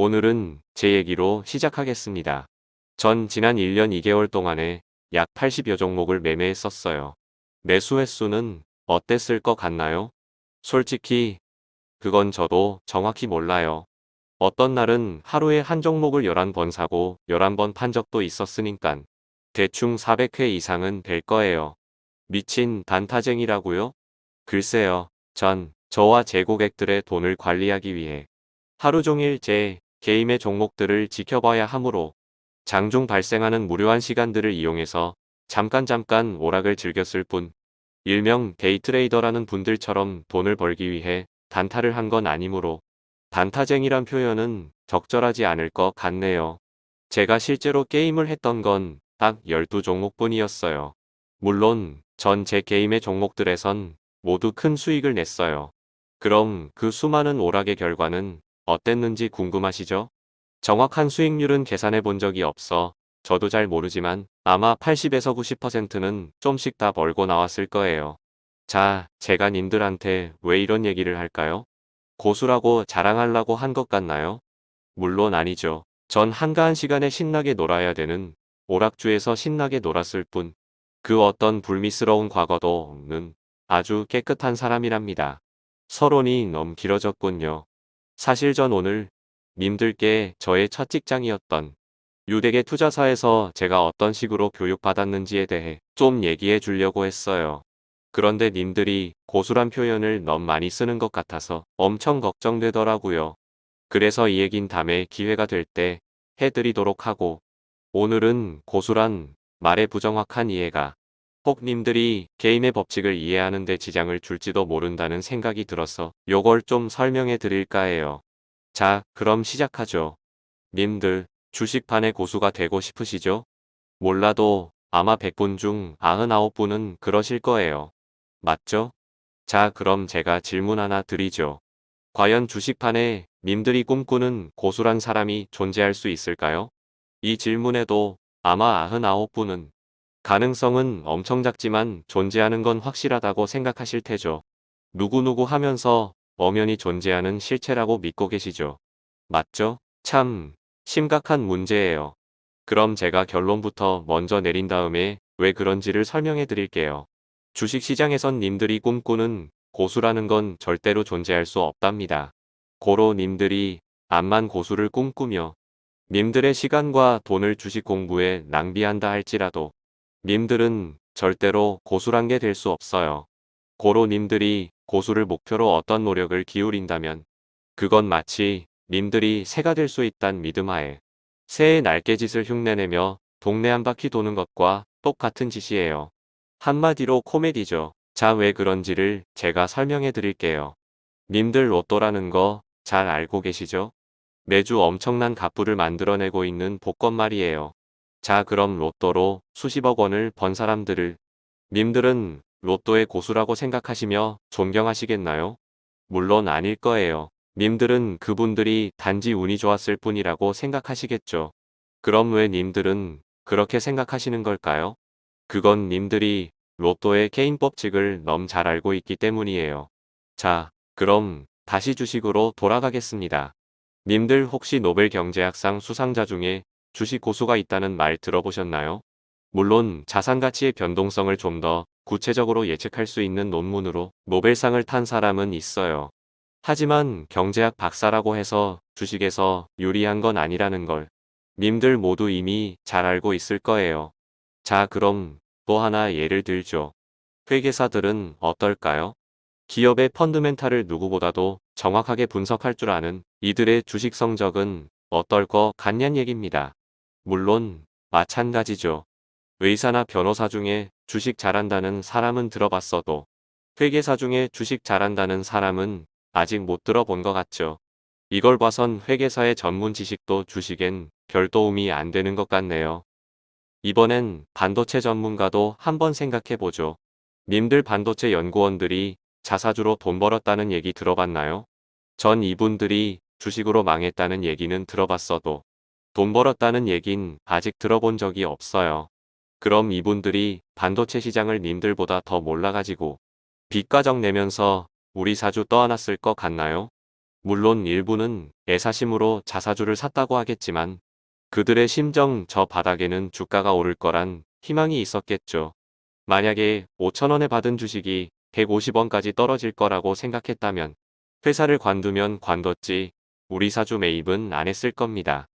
오늘은 제 얘기로 시작하겠습니다. 전 지난 1년 2개월 동안에 약 80여 종목을 매매했었어요. 매수 횟수는 어땠을 것 같나요? 솔직히 그건 저도 정확히 몰라요. 어떤 날은 하루에 한 종목을 11번 사고 11번 판 적도 있었으니깐 대충 400회 이상은 될 거예요. 미친 단타쟁이라고요? 글쎄요. 전 저와 제 고객들의 돈을 관리하기 위해 하루 종일 제 개인의 종목들을 지켜봐야 하므로 장중 발생하는 무료한 시간들을 이용해서 잠깐 잠깐 오락을 즐겼을 뿐 일명 데이트레이더라는 분들처럼 돈을 벌기 위해 단타를 한 건 아니므로 단타쟁이란 표현은 적절하지 않을 것 같네요. 제가 실제로 게임을 했던 건 딱 12종목뿐이었어요. 물론 전 제 게임의 종목들에선 모두 큰 수익을 냈어요. 그럼 그 수많은 오락의 결과는 어땠는지 궁금하시죠? 정확한 수익률은 계산해 본 적이 없어 저도 잘 모르지만 아마 80에서 90%는 좀씩 다 벌고 나왔을 거예요. 자, 제가 님들한테 왜 이런 얘기를 할까요? 고수라고 자랑하려고 한 것 같나요? 물론 아니죠. 전 한가한 시간에 신나게 놀아야 되는 오락주에서 신나게 놀았을 뿐 그 어떤 불미스러운 과거도 없는 아주 깨끗한 사람이랍니다. 서론이 너무 길어졌군요. 사실 전 오늘 님들께 저의 첫 직장이었던 유대계 투자사에서 제가 어떤 식으로 교육받았는지에 대해 좀 얘기해 주려고 했어요. 그런데 님들이 고수란 표현을 너무 많이 쓰는 것 같아서 엄청 걱정되더라고요. 그래서 이 얘긴 다음에 기회가 될 때 해드리도록 하고 오늘은 고수란 말의 부정확한 이해가 혹 님들이 게임의 법칙을 이해하는 데 지장을 줄지도 모른다는 생각이 들어서 요걸 좀 설명해 드릴까 해요. 자, 그럼 시작하죠. 님들, 주식판의 고수가 되고 싶으시죠? 몰라도 아마 100분 중 99분은 그러실 거예요. 맞죠? 자, 그럼 제가 질문 하나 드리죠. 과연 주식판에 님들이 꿈꾸는 고수란 사람이 존재할 수 있을까요? 이 질문에도 아마 99분은 가능성은 엄청 작지만 존재하는 건 확실하다고 생각하실 테죠. 누구누구 하면서 엄연히 존재하는 실체라고 믿고 계시죠. 맞죠? 참 심각한 문제예요. 그럼 제가 결론부터 먼저 내린 다음에 왜 그런지를 설명해 드릴게요. 주식시장에선 님들이 꿈꾸는 고수라는 건 절대로 존재할 수 없답니다. 고로 님들이 암만 고수를 꿈꾸며 님들의 시간과 돈을 주식 공부에 낭비한다 할지라도 님들은 절대로 고수란 게 될 수 없어요. 고로 님들이 고수를 목표로 어떤 노력을 기울인다면 그건 마치 님들이 새가 될 수 있단 믿음하에 새의 날개짓을 흉내내며 동네 한 바퀴 도는 것과 똑같은 짓이에요. 한마디로 코미디죠. 자 왜 그런지를 제가 설명해 드릴게요. 님들 로또라는 거 잘 알고 계시죠? 매주 엄청난 갑부를 만들어내고 있는 복권 말이에요. 자 그럼 로또로 수십억 원을 번 사람들을 님들은 로또의 고수라고 생각하시며 존경하시겠나요? 물론 아닐 거예요. 님들은 그분들이 단지 운이 좋았을 뿐이라고 생각하시겠죠. 그럼 왜 님들은 그렇게 생각하시는 걸까요? 그건 님들이 로또의 개인 법칙을 너무 잘 알고 있기 때문이에요. 자, 그럼 다시 주식으로 돌아가겠습니다. 님들 혹시 노벨 경제학상 수상자 중에 주식 고수가 있다는 말 들어보셨나요? 물론 자산 가치의 변동성을 좀 더 구체적으로 예측할 수 있는 논문으로 노벨상을 탄 사람은 있어요. 하지만 경제학 박사라고 해서 주식에서 유리한 건 아니라는 걸 님들 모두 이미 잘 알고 있을 거예요. 자 그럼 또 하나 예를 들죠. 회계사들은 어떨까요? 기업의 펀드멘탈을 누구보다도 정확하게 분석할 줄 아는 이들의 주식 성적은 어떨 것 같냔 얘기입니다. 물론 마찬가지죠. 의사나 변호사 중에 주식 잘한다는 사람은 들어봤어도 회계사 중에 주식 잘한다는 사람은 아직 못 들어본 것 같죠. 이걸 봐선 회계사의 전문 지식도 주식엔 별 도움이 안 되는 것 같네요. 이번엔 반도체 전문가도 한번 생각해보죠. 님들 반도체 연구원들이 자사주로 돈 벌었다는 얘기 들어봤나요? 전 이분들이 주식으로 망했다는 얘기는 들어봤어도 돈 벌었다는 얘긴 아직 들어본 적이 없어요. 그럼 이분들이 반도체 시장을 님들보다 더 몰라가지고 빚가정 내면서 우리 사주 떠안았을 것 같나요? 물론 일부는 애사심으로 자사주를 샀다고 하겠지만 그들의 심정 저 바닥에는 주가가 오를 거란 희망이 있었겠죠. 만약에 5천원에 받은 주식이 150원까지 떨어질 거라고 생각했다면 회사를 관두면 관뒀지 우리 사주 매입은 안 했을 겁니다.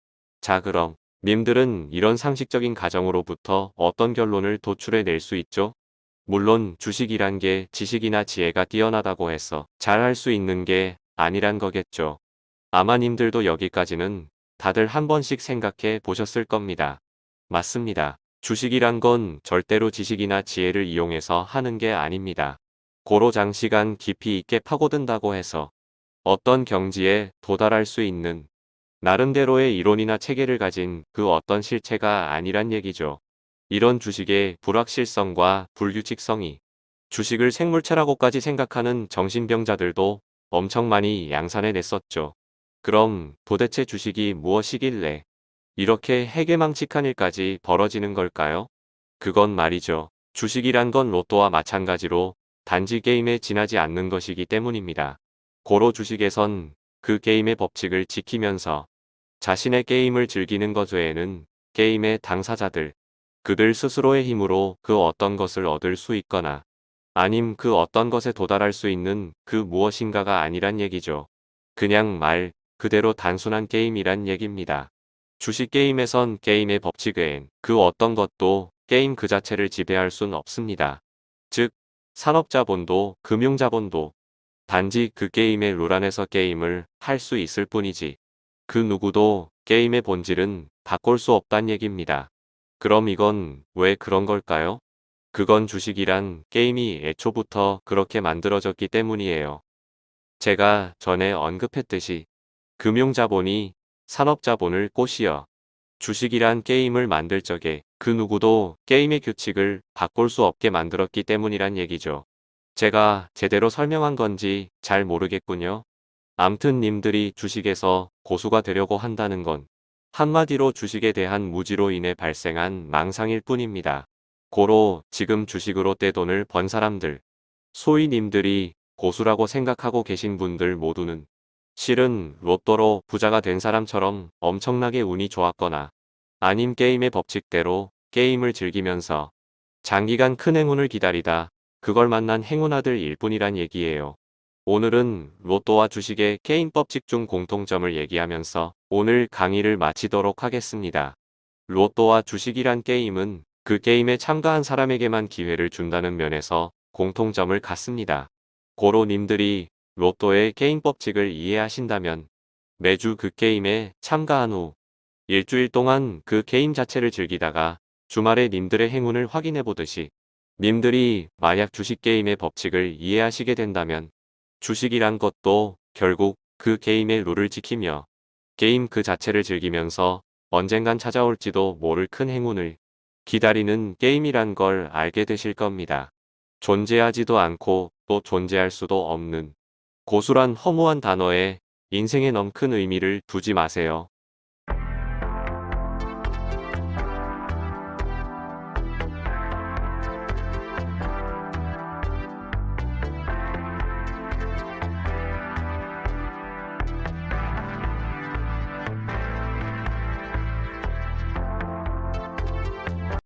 자 그럼 님들은 이런 상식적인 가정으로부터 어떤 결론을 도출해 낼 수 있죠? 물론 주식이란 게 지식이나 지혜가 뛰어나다고 해서 잘할 수 있는 게 아니란 거겠죠. 아마 님들도 여기까지는 다들 한 번씩 생각해 보셨을 겁니다. 맞습니다. 주식이란 건 절대로 지식이나 지혜를 이용해서 하는 게 아닙니다. 고로 장시간 깊이 있게 파고든다고 해서 어떤 경지에 도달할 수 있는 나름대로의 이론이나 체계를 가진 그 어떤 실체가 아니란 얘기죠. 이런 주식의 불확실성과 불규칙성이 주식을 생물체라고까지 생각하는 정신병자들도 엄청 많이 양산해 냈었죠. 그럼 도대체 주식이 무엇이길래 이렇게 해괴망측한 일까지 벌어지는 걸까요? 그건 말이죠. 주식이란 건 로또와 마찬가지로 단지 게임에 지나지 않는 것이기 때문입니다. 고로 주식에선 그 게임의 법칙을 지키면서 자신의 게임을 즐기는 것 외에는 게임의 당사자들, 그들 스스로의 힘으로 그 어떤 것을 얻을 수 있거나 아님 그 어떤 것에 도달할 수 있는 그 무엇인가가 아니란 얘기죠. 그냥 말 그대로 단순한 게임이란 얘기입니다. 주식 게임에선 게임의 법칙 외엔 그 어떤 것도 게임 그 자체를 지배할 순 없습니다. 즉, 산업자본도 금융자본도 단지 그 게임의 룰 안에서 게임을 할 수 있을 뿐이지 그 누구도 게임의 본질은 바꿀 수 없단 얘기입니다. 그럼 이건 왜 그런 걸까요? 그건 주식이란 게임이 애초부터 그렇게 만들어졌기 때문이에요. 제가 전에 언급했듯이 금융자본이 산업자본을 꼬시어 주식이란 게임을 만들 적에 그 누구도 게임의 규칙을 바꿀 수 없게 만들었기 때문이란 얘기죠. 제가 제대로 설명한 건지 잘 모르겠군요. 암튼 님들이 주식에서 고수가 되려고 한다는 건 한마디로 주식에 대한 무지로 인해 발생한 망상일 뿐입니다. 고로 지금 주식으로 떼돈을 번 사람들, 소위 님들이 고수라고 생각하고 계신 분들 모두는 실은 로또로 부자가 된 사람처럼 엄청나게 운이 좋았거나 아님 게임의 법칙대로 게임을 즐기면서 장기간 큰 행운을 기다리다 그걸 만난 행운아들일 뿐이란 얘기예요. 오늘은 로또와 주식의 게임 법칙 중 공통점을 얘기하면서 오늘 강의를 마치도록 하겠습니다. 로또와 주식이란 게임은 그 게임에 참가한 사람에게만 기회를 준다는 면에서 공통점을 갖습니다. 고로님들이 로또의 게임 법칙을 이해하신다면 매주 그 게임에 참가한 후 일주일 동안 그 게임 자체를 즐기다가 주말에 님들의 행운을 확인해 보듯이 님들이 만약 주식 게임의 법칙을 이해하시게 된다면 주식이란 것도 결국 그 게임의 룰을 지키며 게임 그 자체를 즐기면서 언젠간 찾아올지도 모를 큰 행운을 기다리는 게임이란 걸 알게 되실 겁니다. 존재하지도 않고 또 존재할 수도 없는 고수란 허무한 단어에 인생에 넘큰 의미를 두지 마세요.